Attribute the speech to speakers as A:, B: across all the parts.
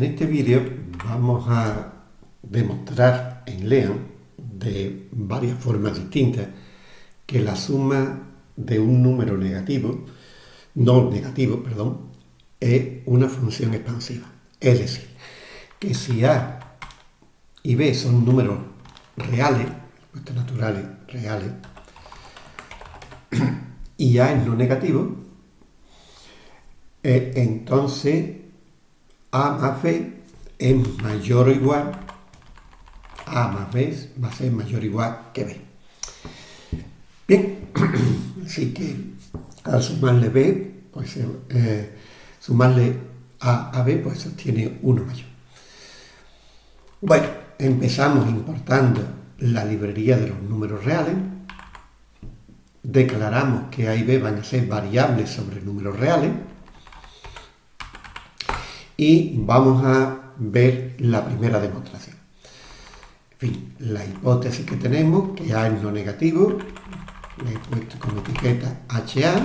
A: En este vídeo vamos a demostrar en LEAN de varias formas distintas que la suma de un número negativo, no negativo, perdón, es una función expansiva. Es decir, que si A y B son números reales, naturales, reales, y A es no negativo, eh, entonces A más B es mayor o igual, A más B va a ser mayor o igual que B. Bien, así que al sumarle B, pues eh, sumarle A a B, pues obtiene 1 mayor. Bueno, empezamos importando la librería de los números reales, declaramos que A y B van a ser variables sobre números reales, y vamos a ver la primera demostración. En fin, la hipótesis que tenemos, que A es no negativo, le he puesto como etiqueta HA,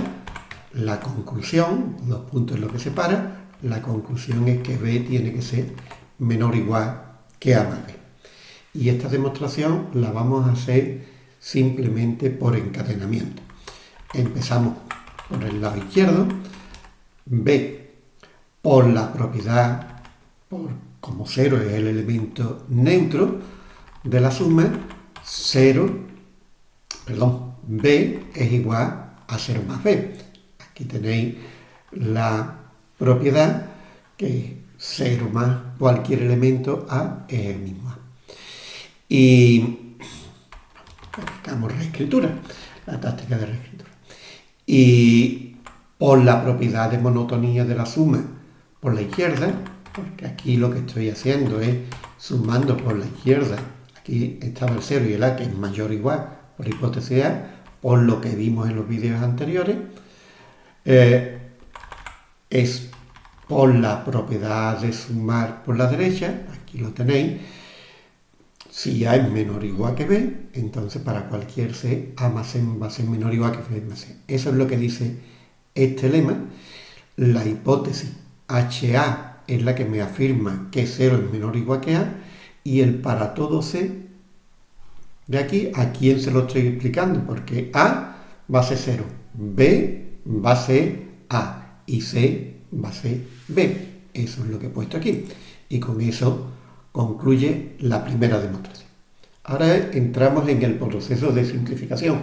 A: la conclusión, dos puntos es lo que separa, la conclusión es que B tiene que ser menor o igual que A más B. Y esta demostración la vamos a hacer simplemente por encadenamiento. Empezamos por el lado izquierdo, B por la propiedad, por, como cero es el elemento neutro de la suma, 0, perdón, b es igual a 0 más b. Aquí tenéis la propiedad que 0 más cualquier elemento a es el mismo a. Y aplicamos reescritura, la táctica de reescritura. Y por la propiedad de monotonía de la suma por la izquierda, porque aquí lo que estoy haciendo es sumando por la izquierda, aquí estaba el 0 y el A que es mayor o igual por hipótesis A, por lo que vimos en los vídeos anteriores, eh, es por la propiedad de sumar por la derecha, aquí lo tenéis, si A es menor o igual que B, entonces para cualquier C, A más C va a ser menor o igual que B más C. Eso es lo que dice este lema. La hipótesis HA es la que me afirma que 0 es menor o igual que A, y el para todo C, de aquí, ¿a quién se lo estoy explicando? Porque A va a ser 0, B va a ser A, y C va a ser B. Eso es lo que he puesto aquí. Y con eso concluye la primera demostración. Ahora entramos en el proceso de simplificación.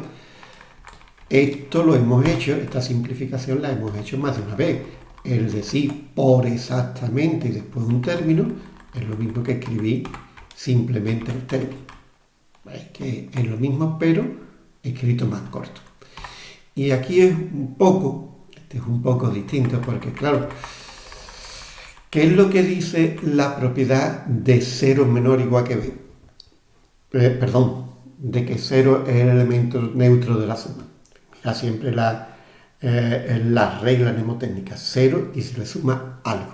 A: Esto lo hemos hecho, esta simplificación la hemos hecho más de una vez el decir por exactamente y después un término es lo mismo que escribir simplemente el término. Es que es lo mismo, pero escrito más corto. Y aquí es un poco, este es un poco distinto, porque claro, ¿qué es lo que dice la propiedad de cero menor o igual que b? Eh, perdón, de que cero es el elemento neutro de la suma. Mira siempre la, eh, la regla mnemotécnica, 0 y se le suma algo.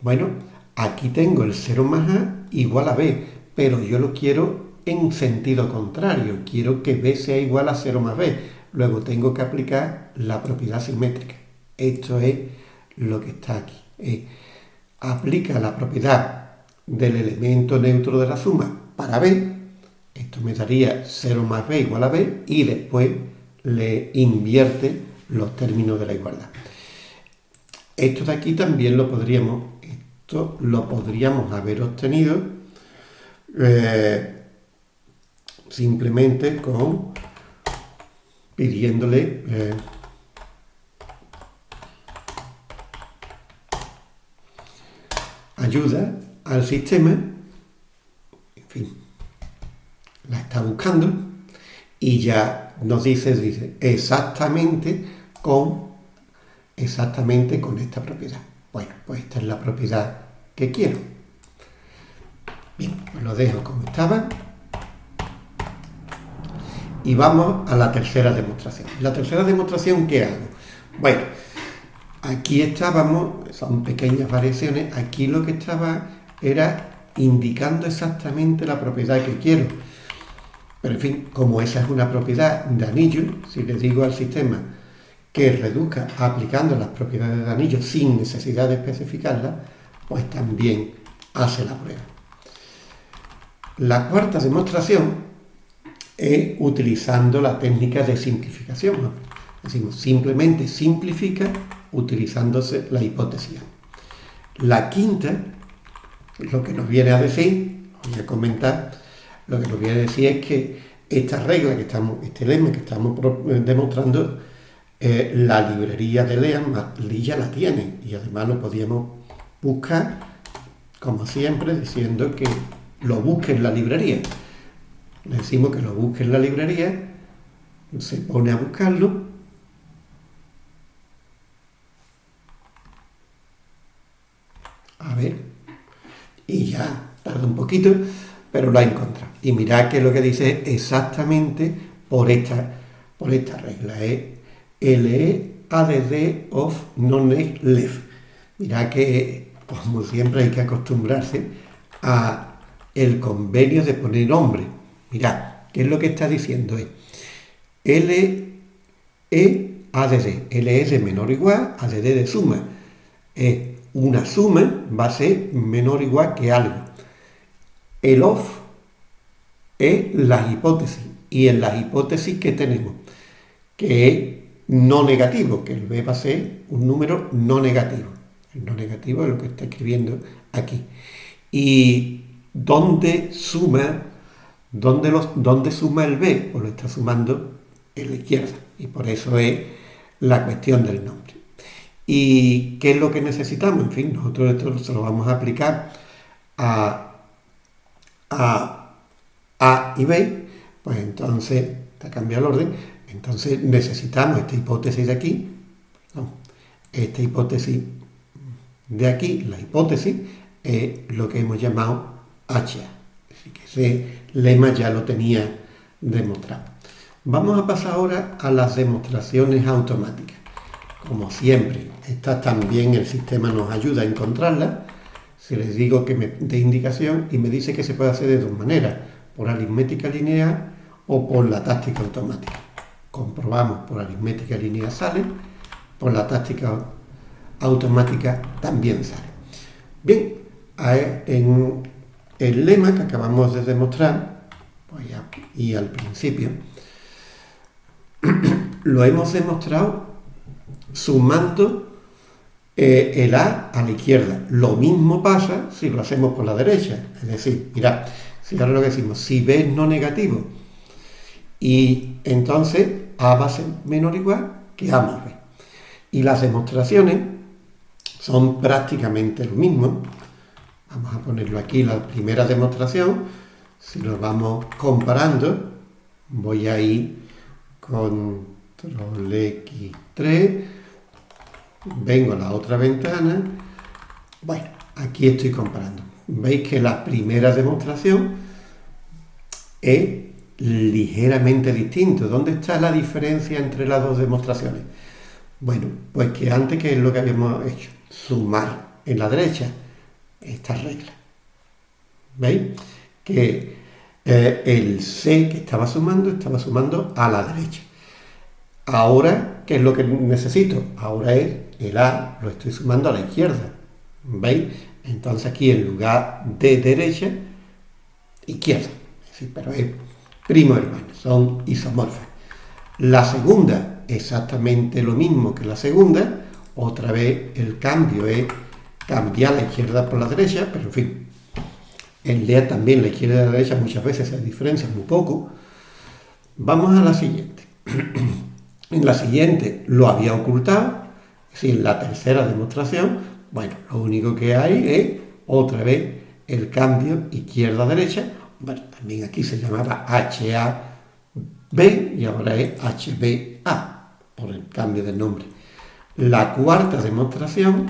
A: Bueno, aquí tengo el 0 más A igual a B, pero yo lo quiero en sentido contrario, quiero que B sea igual a 0 más B. Luego tengo que aplicar la propiedad simétrica. Esto es lo que está aquí. Aplica la propiedad del elemento neutro de la suma para B. Esto me daría 0 más B igual a B y después le invierte los términos de la igualdad. Esto de aquí también lo podríamos, esto lo podríamos haber obtenido eh, simplemente con pidiéndole eh, ayuda al sistema, en fin, la está buscando y ya nos dice, dice exactamente con exactamente con esta propiedad. Bueno, pues esta es la propiedad que quiero. Bien, pues lo dejo como estaba. Y vamos a la tercera demostración. La tercera demostración, ¿qué hago? Bueno, aquí estábamos, son pequeñas variaciones, aquí lo que estaba era indicando exactamente la propiedad que quiero. Pero en fin, como esa es una propiedad de anillo, si le digo al sistema que reduzca aplicando las propiedades de anillo sin necesidad de especificarlas, pues también hace la prueba. La cuarta demostración es utilizando la técnica de simplificación. Decimos, simplemente simplifica utilizándose la hipótesis. La quinta, lo que nos viene a decir, voy a comentar, lo que nos viene a decir es que esta regla que estamos, este lema que estamos demostrando, eh, la librería de Lean ya la tiene y además lo podíamos buscar, como siempre, diciendo que lo busque en la librería. Le decimos que lo busque en la librería, se pone a buscarlo a ver, y ya tarda un poquito, pero lo ha encontrado. Y mirad que lo que dice exactamente por esta, por esta regla, es LE ADD of non left. Mirad que, como siempre, hay que acostumbrarse a el convenio de poner nombre. Mirad, ¿qué es lo que está diciendo? Es LE ADD. LE es de menor o igual, ADD de suma. Es una suma va a ser menor o igual que algo. El off es la hipótesis. Y en la hipótesis que tenemos, que es no negativo, que el b va a ser un número no negativo. El no negativo es lo que está escribiendo aquí. ¿Y dónde suma, dónde, los, dónde suma el b? Pues lo está sumando en la izquierda. Y por eso es la cuestión del nombre. ¿Y qué es lo que necesitamos? En fin, nosotros esto se lo vamos a aplicar a A, y B, pues entonces, está cambiado el orden, entonces necesitamos esta hipótesis de aquí, esta hipótesis de aquí, la hipótesis, es lo que hemos llamado HA. Así que ese lema ya lo tenía demostrado. Vamos a pasar ahora a las demostraciones automáticas. Como siempre, esta también el sistema nos ayuda a encontrarla. Si les digo que me dé indicación y me dice que se puede hacer de dos maneras, por aritmética lineal o por la táctica automática. Comprobamos por aritmética lineal sale, por la táctica automática también sale. Bien, en el lema que acabamos de demostrar, y al principio, lo hemos demostrado sumando eh, el A a la izquierda. Lo mismo pasa si lo hacemos por la derecha. Es decir, mirad, si ahora lo que decimos, si B es no negativo, y entonces A va a ser menor o igual que A más B. Y las demostraciones son prácticamente lo mismo. Vamos a ponerlo aquí, la primera demostración, si lo vamos comparando, voy a ir con X3, vengo a la otra ventana, bueno, aquí estoy comparando. Veis que la primera demostración es ligeramente distinto. ¿Dónde está la diferencia entre las dos demostraciones? Bueno, pues que antes que es lo que habíamos hecho, sumar en la derecha esta regla. ¿Veis? Que eh, el C que estaba sumando, estaba sumando a la derecha. Ahora, ¿qué es lo que necesito? Ahora es el A, lo estoy sumando a la izquierda. ¿Veis? Entonces aquí en lugar de derecha, izquierda. Sí, pero es primo hermano, son isomorfas. La segunda, exactamente lo mismo que la segunda. Otra vez el cambio es cambiar la izquierda por la derecha, pero en fin, en LEA también la izquierda y la derecha muchas veces se diferencian muy poco. Vamos a la siguiente. En la siguiente lo había ocultado, es decir, la tercera demostración, bueno, lo único que hay es otra vez el cambio izquierda-derecha, bueno, también aquí se llamaba HAB y ahora es HBA, por el cambio de nombre. La cuarta demostración,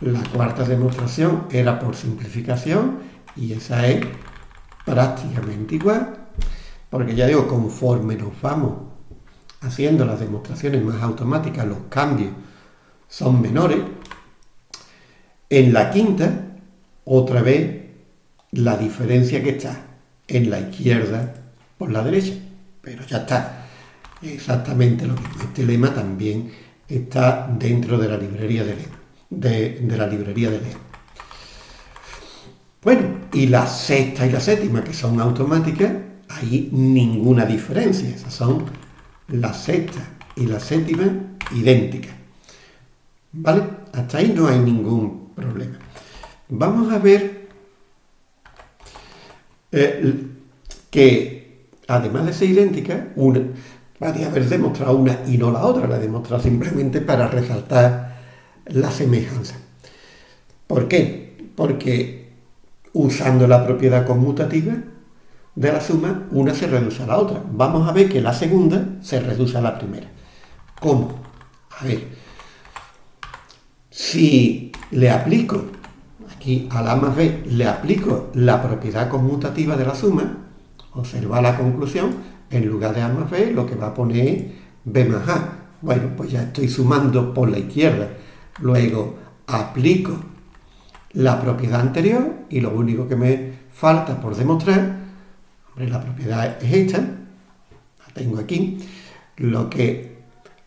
A: la cuarta demostración era por simplificación y esa es prácticamente igual, porque ya digo, conforme nos vamos haciendo las demostraciones más automáticas, los cambios son menores. En la quinta, otra vez, la diferencia que está en la izquierda por la derecha. Pero ya está. Exactamente lo mismo. Este lema también está dentro de la librería de, de, de la librería de lema. Bueno, y la sexta y la séptima, que son automáticas, hay ninguna diferencia. Esas son la sexta y la séptima idénticas. ¿Vale? Hasta ahí no hay ningún problema. Vamos a ver eh, que, además de ser idénticas, una, podría haber demostrado una y no la otra, la he demostrado simplemente para resaltar la semejanza. ¿Por qué? Porque usando la propiedad conmutativa de la suma, una se reduce a la otra. Vamos a ver que la segunda se reduce a la primera. ¿Cómo? A ver, si le aplico, aquí a la más B, le aplico la propiedad conmutativa de la suma, observa la conclusión, en lugar de A más B, lo que va a poner es B más A. Bueno, pues ya estoy sumando por la izquierda. Luego aplico la propiedad anterior y lo único que me falta por demostrar, hombre, la propiedad es esta, la tengo aquí, lo que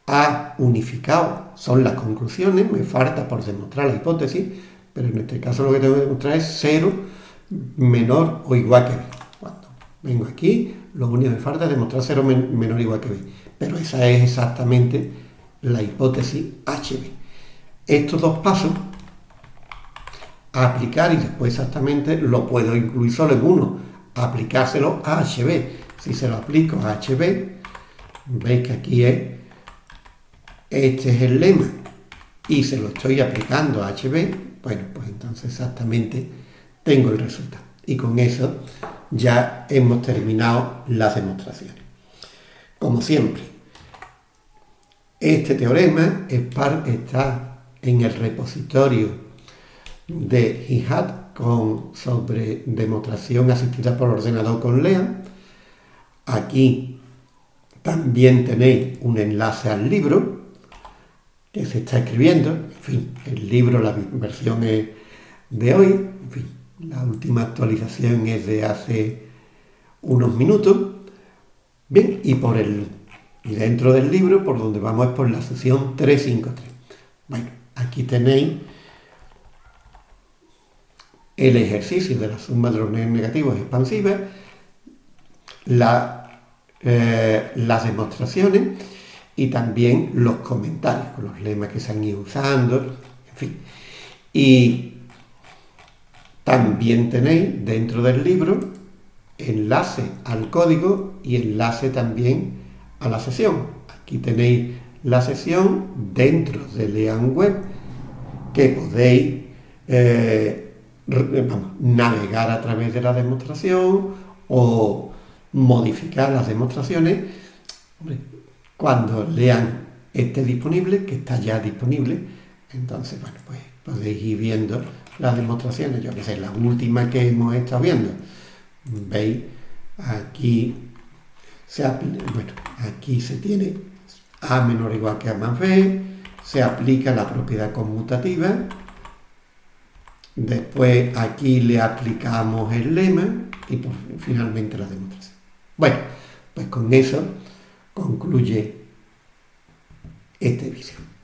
A: ha unificado son las conclusiones, me falta por demostrar la hipótesis, pero en este caso lo que tengo que demostrar es 0 menor o igual que b. Cuando vengo aquí, lo único que me falta es demostrar 0 menor o igual que b. Pero esa es exactamente la hipótesis HB. Estos dos pasos a aplicar y después exactamente lo puedo incluir solo en uno, aplicárselo a HB. Si se lo aplico a HB, veis que aquí es, este es el lema y se lo estoy aplicando a HB, bueno, pues entonces exactamente tengo el resultado. Y con eso ya hemos terminado las demostraciones. Como siempre, este teorema está en el repositorio de HIHAT con, sobre demostración asistida por ordenador con LEA. Aquí también tenéis un enlace al libro se está escribiendo. En fin, el libro, la versión es de hoy. La última actualización es de hace unos minutos. Bien, y por el y dentro del libro, por donde vamos es por la sesión 353. Bueno, aquí tenéis el ejercicio de la suma de los negativos expansivas, eh, las demostraciones y también los comentarios, con los lemas que se han ido usando, en fin. Y también tenéis dentro del libro enlace al código y enlace también a la sesión. Aquí tenéis la sesión dentro de Lean Web que podéis eh, navegar a través de la demostración o modificar las demostraciones cuando lean esté disponible, que está ya disponible, entonces, bueno, pues podéis ir viendo las demostraciones, yo que sé, la última que hemos estado viendo. ¿Veis? Aquí se, bueno, aquí se tiene A menor o igual que A más B, se aplica la propiedad conmutativa, Después aquí le aplicamos el lema y finalmente la demostración. Bueno, pues con eso concluye este vídeo.